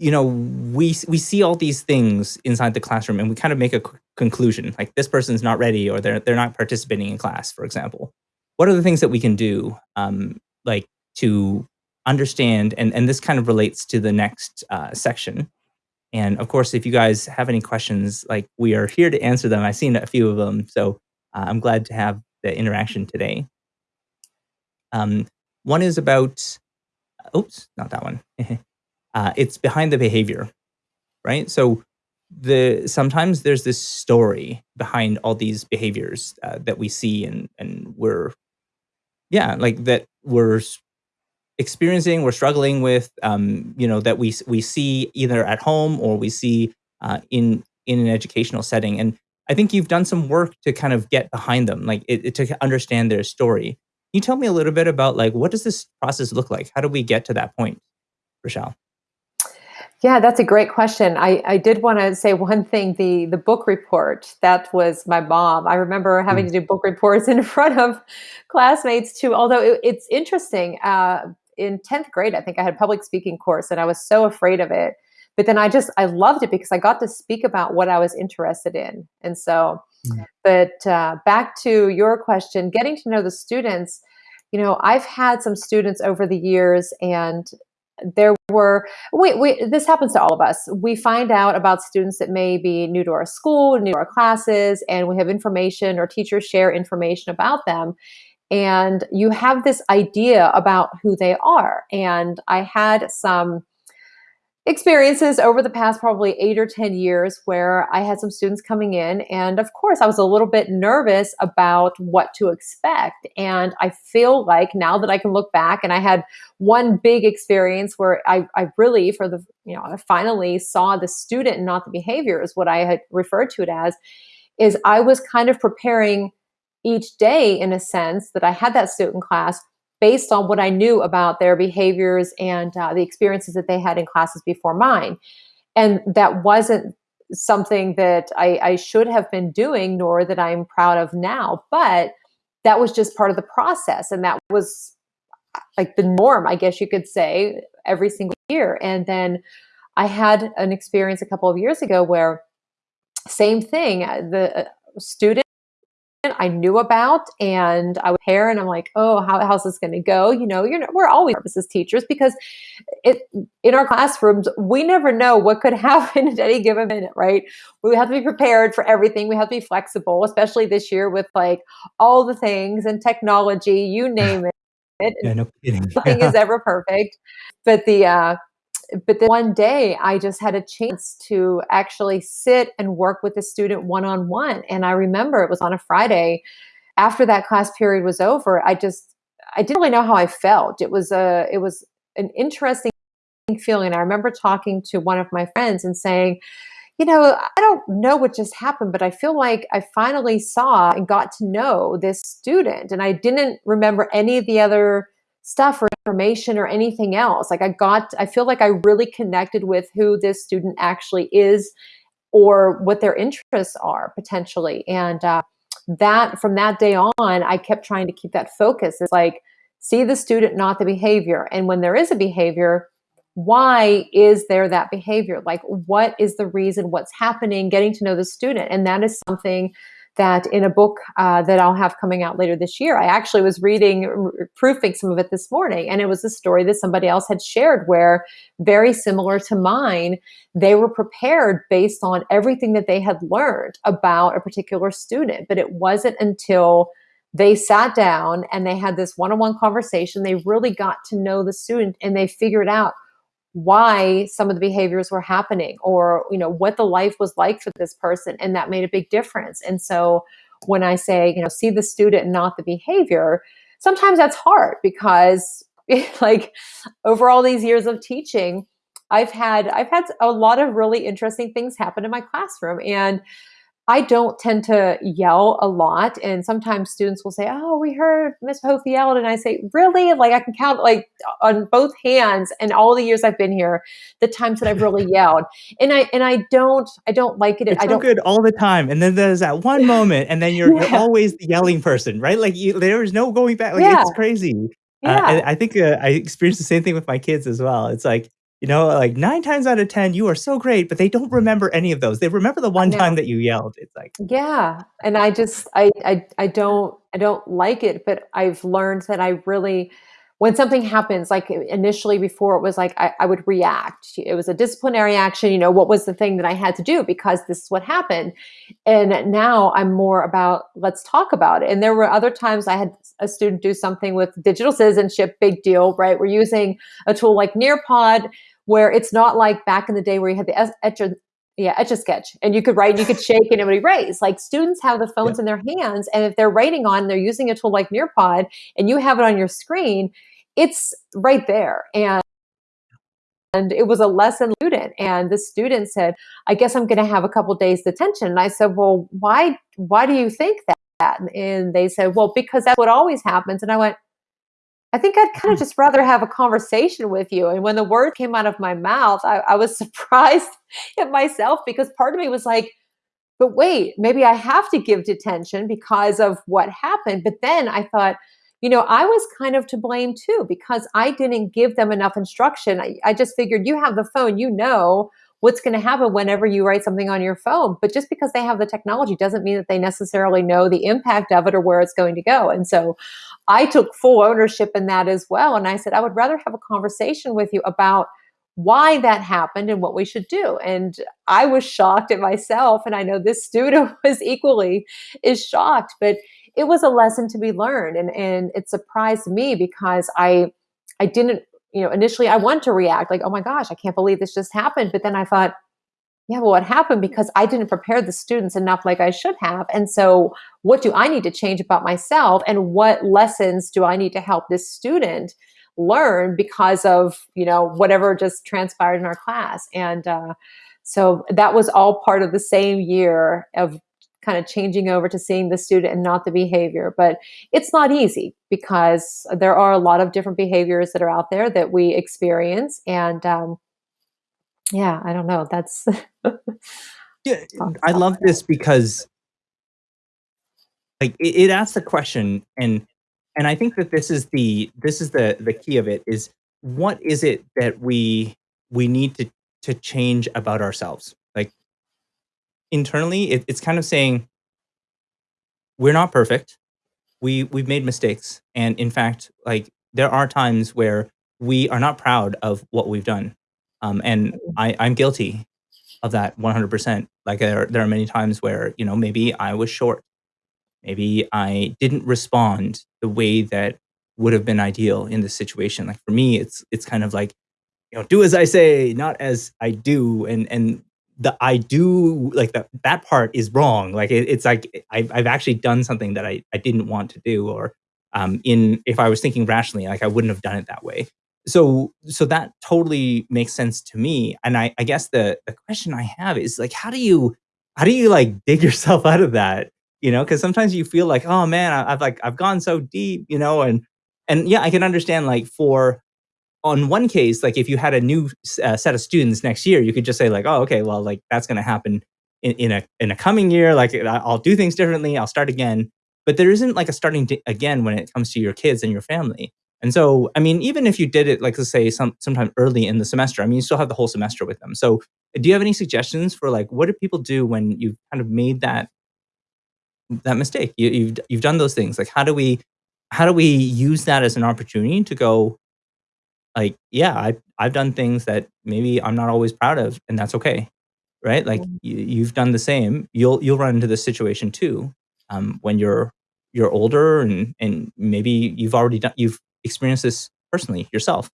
you know, we we see all these things inside the classroom and we kind of make a conclusion like this person's not ready or they're they're not participating in class, for example. What are the things that we can do um, like to understand and and this kind of relates to the next uh, section. And of course, if you guys have any questions, like we are here to answer them. I've seen a few of them, so uh, I'm glad to have the interaction today. Um, one is about, oops, not that one. uh, it's behind the behavior, right? So the sometimes there's this story behind all these behaviors uh, that we see and and we're yeah like that we're experiencing we're struggling with um you know that we we see either at home or we see uh, in in an educational setting. And i think you've done some work to kind of get behind them like it, it to understand their story. Can you tell me a little bit about like what does this process look like? How do we get to that point Rachelle Yeah, that's a great question. I, I did want to say one thing. The the book report, that was my mom. I remember having Mm, to do book reports in front of classmates too. Although it, it's interesting. Uh, in 10th grade, I think I had a public speaking course and I was so afraid of it. But then I just I loved it because I got to speak about what I was interested in. And so, mm, but uh, back to your question, getting to know the students, you know, I've had some students over the years and there were we, we this happens to all of us. We find out about students that may be new to our school new to our classes and we have information or teachers share information about them. And you have this idea about who they are. And i had some experiences over the past probably eight or 10 years where I had some students coming in. And of course, I was a little bit nervous about what to expect. And I feel like now that I can look back, and I had one big experience where I, I really, for the, you know, I finally saw the student and not the behavior, is what I had referred to it as, is I was kind of preparing each day in a sense that I had that student class based on what I knew about their behaviors and uh, the experiences that they had in classes before mine. And that wasn't something that I, I should have been doing, nor that I'm proud of now. But that was just part of the process. And that was like the norm, I guess you could say, every single year. And then I had an experience a couple of years ago where same thing, uh, the uh, student I knew about and I was here and I'm like, oh, how, how's this going to go? You know, you're not, we're always nervous as teachers because it in our classrooms, we never know what could happen at any given minute, right? We have to be prepared for everything. We have to be flexible, especially this year with like all the things and technology, you name it. yeah no kidding nothing is ever perfect. But the uh but then one day I just had a chance to actually sit and work with a student one on one. And I remember it was on a Friday. After that class period was over, I just I didn't really know how I felt. It was a it was an interesting feeling. I remember talking to one of my friends and saying, you know, I don't know what just happened, but I feel like I finally saw and got to know this student. And I didn't remember any of the other stuff or information or anything else. Like I got, I feel like I really connected with who this student actually is or what their interests are potentially. And uh, that from that day on, I kept trying to keep that focus. It's like, see the student, not the behavior. And when there is a behavior, why is there that behavior? Like, what is the reason? What's happening? Getting to know the student. And that is something that in a book uh, that I'll have coming out later this year, I actually was reading, r- proofing some of it this morning. And it was a story that somebody else had shared where, very similar to mine, they were prepared based on everything that they had learned about a particular student. But it wasn't until they sat down and they had this one on one conversation, they really got to know the student and they figured out why some of the behaviors were happening or you know what the life was like for this person and that made a big difference. And so when i say you know see the student not the behavior sometimes that's hard because like over all these years of teaching i've had i've had a lot of really interesting things happen in my classroom. And I don't tend to yell a lot, and sometimes students will say, "Oh, we heard Miss Poth yelled," and I say, "Really?" Like I can count like on both hands, and all the years I've been here, the times that I've really yelled, and I and I don't I don't like it. It's I so don't. good all the time, and then there's that one moment, and then you're you're always the yelling person, right? Like, you there is no going back, like, yeah, it's crazy. Uh, and yeah, I think, uh, I experienced the same thing with my kids as well. It's like, You know, like 9 times out of 10, you are so great, but they don't remember any of those. They remember the one time that you yelled. It's like Yeah, and I just I I I don't I don't like it, but I've learned that I really when something happens, like initially before it was like I, I would react. It was a disciplinary action, you know, what was the thing that I had to do because this is what happened. And now I'm more about let's talk about it. And there were other times I had a student do something with digital citizenship, big deal, right? We're using a tool like Nearpod where it's not like back in the day where you had the etch yeah, etch a sketch, and you could write and you could shake and it would erase. Like students have the Yeah. phones in their hands, and if they're writing on, they're using a tool like Nearpod, and you have it on your screen, it's right there. And and it was a lesson student and the student said i guess i'm going to have a couple days detention and i said well why why do you think that and they said well because that's what always happens and i went I think I'd kind of Hmm. just rather have a conversation with you. And when the word came out of my mouth, I, I was surprised at myself because part of me was like, but wait, maybe I have to give detention because of what happened. But then I thought, you know, I was kind of to blame too because I didn't give them enough instruction. I, I just figured you have the phone, you know what's going to happen whenever you write something on your phone. But just because they have the technology doesn't mean that they necessarily know the impact of it or where it's going to go. And so I took full ownership in that as well. And I said, I would rather have a conversation with you about why that happened and what we should do. And I was shocked at myself. And I know this student was equally is shocked, but it was a lesson to be learned. And, and it surprised me because I, I didn't, you know, initially I wanted to react like, oh my gosh, I can't believe this just happened. But then I thought, yeah, well, what happened because I didn't prepare the students enough like I should have. And so, what do I need to change about myself? And what lessons do I need to help this student learn because of, you know, whatever just transpired in our class? And uh, so, that was all part of the same year of kind of changing over to seeing the student and not the behavior. But it's not easy because there are a lot of different behaviors that are out there that we experience. And, um, yeah, I don't know. That's Yeah, I love this because like it, it asks the question and and I think that this is the this is the the key of it is what is it that we we need to to change about ourselves? Like internally, it, it's kind of saying we're not perfect. We we've made mistakes. And in fact, like there are times where we are not proud of what we've done. Um, and I, I'm guilty of that 100%. Like there, there are many times where, you know, maybe I was short Maybe I didn't respond the way that would have been ideal in this situation. Like for me, it's it's kind of like, you know, do as I say, not as I do. And and the I do like that that part is wrong. Like it, it's like I've I've actually done something that I, I didn't want to do, or um in if I was thinking rationally, like I wouldn't have done it that way. So so that totally makes sense to me. And I, I guess the the question I have is like how do you how do you like dig yourself out of that you know, because sometimes you feel like, "Oh, man, I I've, like I've gone so deep," you know, and and yeah, I can understand, like, for on one case, like, if you had a new uh, set of students next year, you could just say, like, "Oh, okay, well, like, that's gonna happen in in a in a coming year, like, I'll do things differently, I'll start again." But there isn't, like, a starting again when it comes to your kids and your family. And so, I mean, even if you did it, like, let's say some sometime early in the semester, I mean, you still have the whole semester with them. So, do you have any suggestions for, like, what do people do when you've kind of made that that mistake. You, you've you've done those things. Like how do we how do we use that as an opportunity to go like yeah I I've done things that maybe I'm not always proud of and that's okay right like Mm, you, you've done the same you'll you'll run into this situation too um, when you're you're older and and maybe you've already done you've experienced this personally yourself.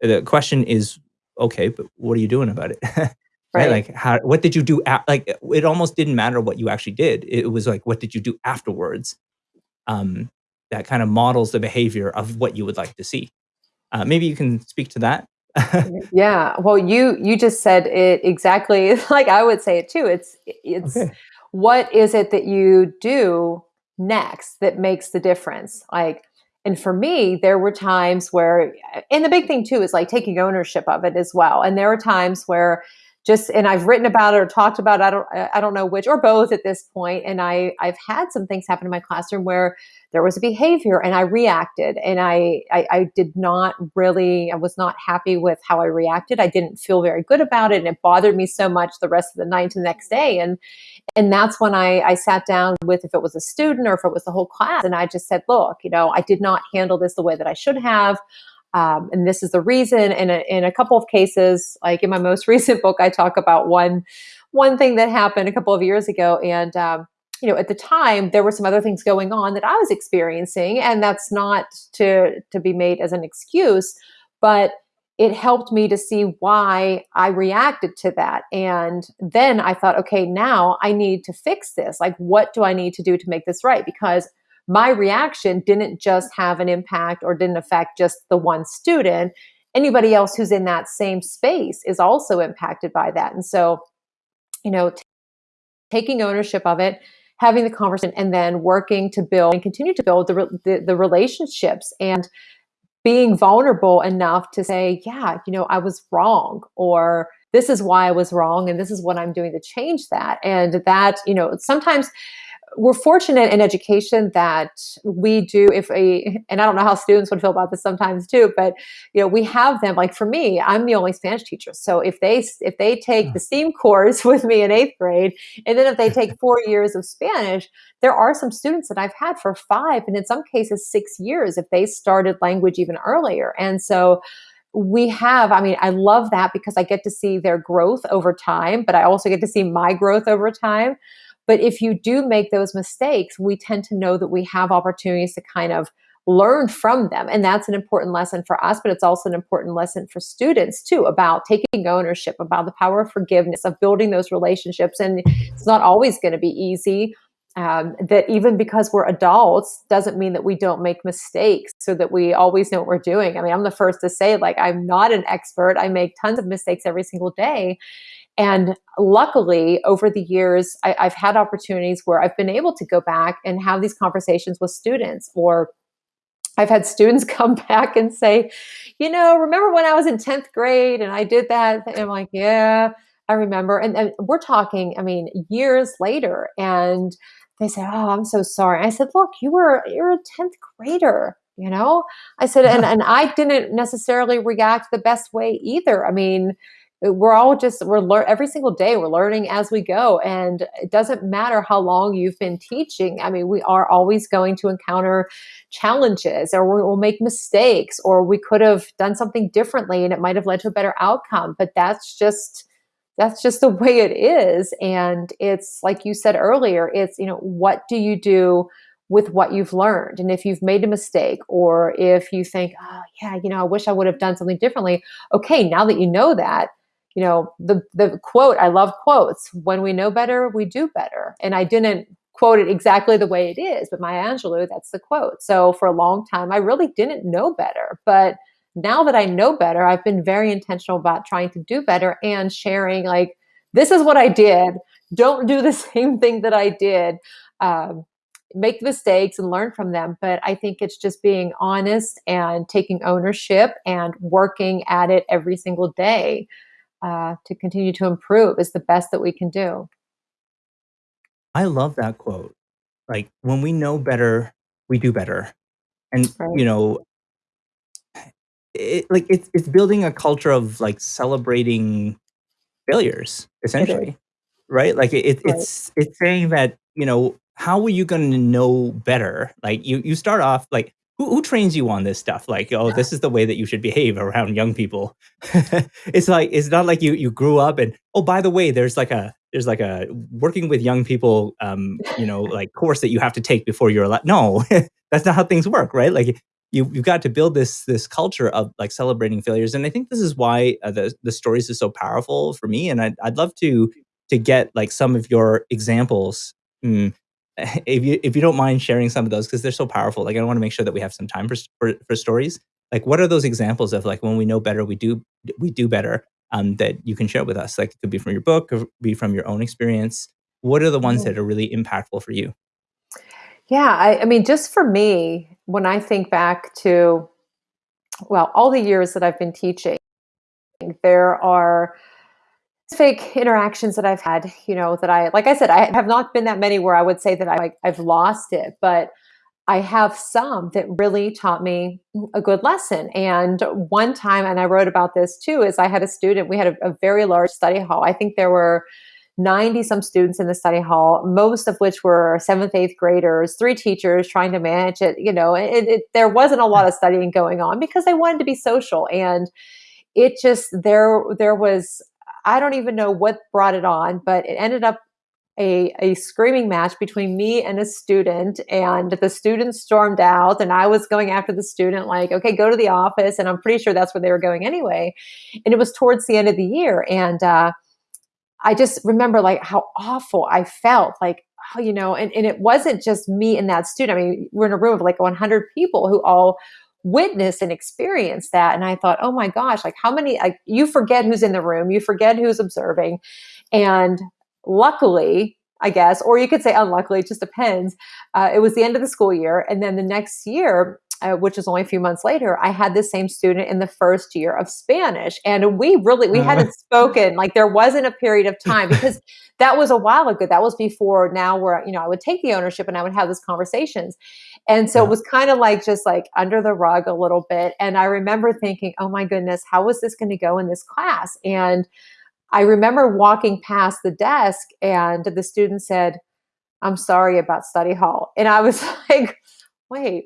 The question is okay but what are you doing about it? Right? Right. like how what did you do a- like it almost didn't matter what you actually did. It was like what did you do afterwards? Um that kind of models the behavior of what you would like to see. Uh, maybe you can speak to that. Yeah. Well, you you just said it exactly like I would say it too. It's it's okay. what is it that you do next that makes the difference? Like and for me, there were times where and the big thing too is like taking ownership of it as well. And there were times where just and I've written about it or talked about it, I don't I don't know which or both at this point and I I've had some things happen in my classroom where there was a behavior and I reacted and I, I I did not really I was not happy with how I reacted. I didn't feel very good about it and it bothered me so much the rest of the night and the next day and and that's when I I sat down with if it was a student or if it was the whole class and I just said look you know I did not handle this the way that I should have um, and this is the reason. And in a couple of cases, like in my most recent book, I talk about one one thing that happened a couple of years ago, and um, you know, at the time there were some other things going on that I was experiencing, and that's not to to be made as an excuse, but it helped me to see why I reacted to that. And then I thought, okay, now I need to fix this. Like, what do I need to do to make this right? Because my reaction didn't just have an impact or didn't affect just the one student. Anybody else who's in that same space is also impacted by that. And so, you know, t- taking ownership of it, having the conversation, and then working to build and continue to build the, the, the relationships and being vulnerable enough to say, yeah, you know, I was wrong, or this is why I was wrong, and this is what I'm doing to change that. And that, you know, sometimes we're fortunate in education that we do if a and i don't know how students would feel about this sometimes too but you know we have them like for me i'm the only spanish teacher. So if they if they take hmm. the STEAM course with me in eighth grade and then if they take four years of spanish there are some students that i've had for five and in some cases six years if they started language even earlier. And so we have i mean i love that because i get to see their growth over time but i also get to see my growth over time but if you do make those mistakes, we tend to know that we have opportunities to kind of learn from them. And that's an important lesson for us, but it's also an important lesson for students too about taking ownership, about the power of forgiveness, of building those relationships. And it's not always going to be easy. Um, that even because we're adults doesn't mean that we don't make mistakes so that we always know what we're doing. I mean, I'm the first to say, like, I'm not an expert. I make tons of mistakes every single day. And luckily, over the years, I, have had opportunities where I've been able to go back and have these conversations with students, or I've had students come back and say, you know, remember when I was in 10th grade and I did that? And I'm like, yeah, I remember. And, and we're talking, I mean, years later. And they say, oh, I'm so sorry. I said, look, you were, you're a 10th grader you know i said and, and i didn't necessarily react the best way either i mean we're all just we're learn every single day we're learning as we go and it doesn't matter how long you've been teaching. I mean we are always going to encounter challenges or we'll make mistakes or we could have done something differently and it might have led to a better outcome but that's just that's just the way it is and it's like you said earlier it's you know what do you do with what you've learned? And if you've made a mistake or if you think oh yeah you know i wish i would have done something differently okay now that you know that you know the the quote i love quotes. When we know better we do better. And i didn't quote it exactly the way it is but maya angelou that's the quote. So for a long time i really didn't know better. But now that i know better i've been very intentional about trying to do better and sharing like this is what i did. Don't do the same thing that i did. Um, make mistakes and learn from them. But i think it's just being honest and taking ownership and working at it every single day uh, to continue to improve is the best that we can do. I love that quote. Like when we know better, we do better. And right. you know, it, like it's it's building a culture of like celebrating failures, essentially, right? Like it, right. it's it's saying that you know how are you going to know better? Like you you start off like who, who trains you on this stuff? Like, oh, this is the way that you should behave around young people. it's like it's not like you you grew up and oh, by the way, there's like a there's like a working with young people, um, you know, like course that you have to take before you're allowed. No, that's not how things work, right? Like you you've got to build this this culture of like celebrating failures, and I think this is why uh, the the stories is so powerful for me. And I'd I'd love to to get like some of your examples. Mm, if you if you don't mind sharing some of those because they're so powerful like i want to make sure that we have some time for, for, for stories. Like what are those examples of like when we know better we do we do better um, that you can share with us? Like it could be from your book or be from your own experience. What are the ones that are really impactful for you? Yeah I, I mean just for me when i think back to well all the years that i've been teaching there are fake interactions that I've had, you know, that I like I said, I have not been that many where I would say that I like I've lost it, but I have some that really taught me a good lesson. And one time, and I wrote about this too, is I had a student, we had a, a very large study hall. I think there were 90 some students in the study hall, most of which were seventh, eighth graders, three teachers trying to manage it. You know, it, it, there wasn't a lot of studying going on because they wanted to be social. And it just, there, there was, I don't even know what brought it on, but it ended up a, a screaming match between me and a student and the student stormed out and i was going after the student like okay go to the office and i'm pretty sure that's where they were going anyway. And it was towards the end of the year and uh, i just remember like how awful i felt like oh, you know and, and it wasn't just me and that student i mean we're in a room of like 100 people who all witnessed and experience that and i thought oh my gosh like how many like you forget who's in the room you forget who's observing and luckily, I guess, or you could say unluckily, it just depends. Uh, it was the end of the school year. And then the next year, uh, which is only a few months later, I had the same student in the first year of Spanish. And we really, we hadn't uh-huh. spoken, like there wasn't a period of time because that was a while ago. That was before now where, you know, I would take the ownership and I would have these conversations. And so yeah. it was kind of like just like under the rug a little bit. And I remember thinking, oh my goodness, how is this going to go in this class? And I remember walking past the desk and the student said, I'm sorry about study hall. And I was like, wait,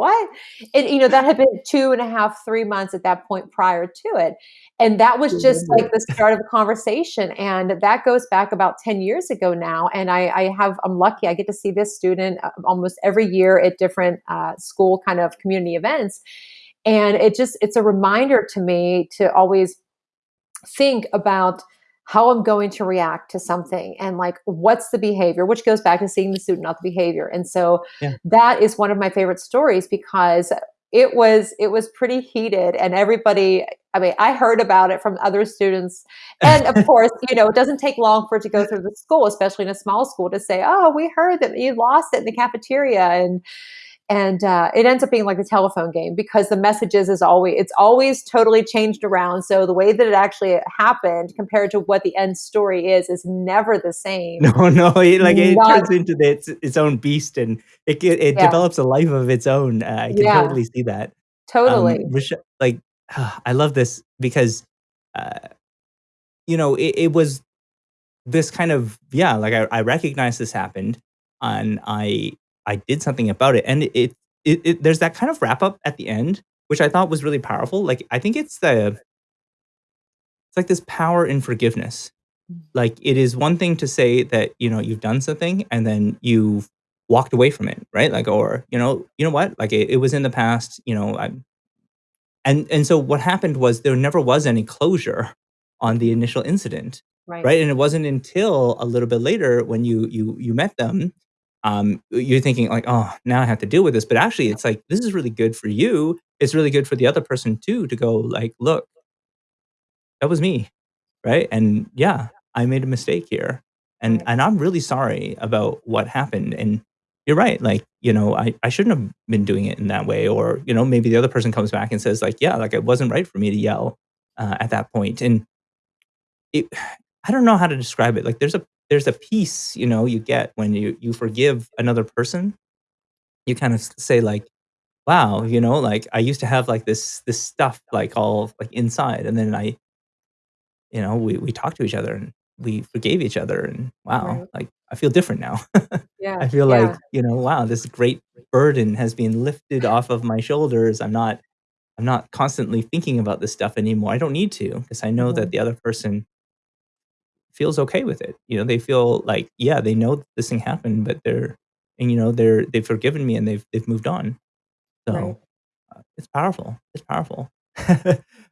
what? And you know, that had been two and a half, three months at that point prior to it. And that was just like the start of a conversation. And that goes back about 10 years ago now. And I, I have, I'm lucky, I get to see this student uh, almost every year at different uh, school kind of community events. And it just, it's a reminder to me to always think about how I'm going to react to something and like what's the behavior, which goes back to seeing the student, not the behavior. And so yeah. that is one of my favorite stories because it was it was pretty heated and everybody I mean, I heard about it from other students. And of course, you know, it doesn't take long for it to go through the school, especially in a small school, to say, oh, we heard that you lost it in the cafeteria. And and uh, it ends up being like a telephone game because the messages is always it's always totally changed around. So the way that it actually happened compared to what the end story is is never the same. No no it, like it Not, turns into its, its own beast and it it yeah. develops a life of its own. Uh, i can yeah. totally see that. Totally. Um, like uh, i love this because uh, you know it, it was this kind of yeah like I, I recognize this happened and i I did something about it. And it, it, it there's that kind of wrap up at the end, which I thought was really powerful. Like I think it's the it's like this power in forgiveness. Mm. Like it is one thing to say that, you know, you've done something and then you've walked away from it, right? Like, or, you know, you know what? Like it, it was in the past, you know, I and and so what happened was there never was any closure on the initial incident. Right. right. And it wasn't until a little bit later when you you you met them um, you're thinking like, oh, now I have to deal with this. But actually, it's like, this is really good for you. It's really good for the other person too, to go like, look, that was me. Right. And yeah, I made a mistake here. And, and I'm really sorry about what happened. And you're right. Like, you know, I, I shouldn't have been doing it in that way. Or, you know, maybe the other person comes back and says like, yeah, like it wasn't right for me to yell uh, at that point. And it, I don't know how to describe it. Like there's a there's a peace, you know, you get when you you forgive another person. You kind of say like, wow, you know, like I used to have like this this stuff like all like inside, and then I, you know, we we talked to each other and we forgave each other, and wow, right. like I feel different now. yeah, I feel yeah. like you know, wow, this great burden has been lifted off of my shoulders. I'm not I'm not constantly thinking about this stuff anymore. I don't need to because I know mm -hmm. that mm-hmm. the other person feels okay with it. You know, they feel like, yeah, they know this thing happened, but they're, and you know, they're they've forgiven me and they've they've moved on. So right. uh, it's powerful. It's powerful.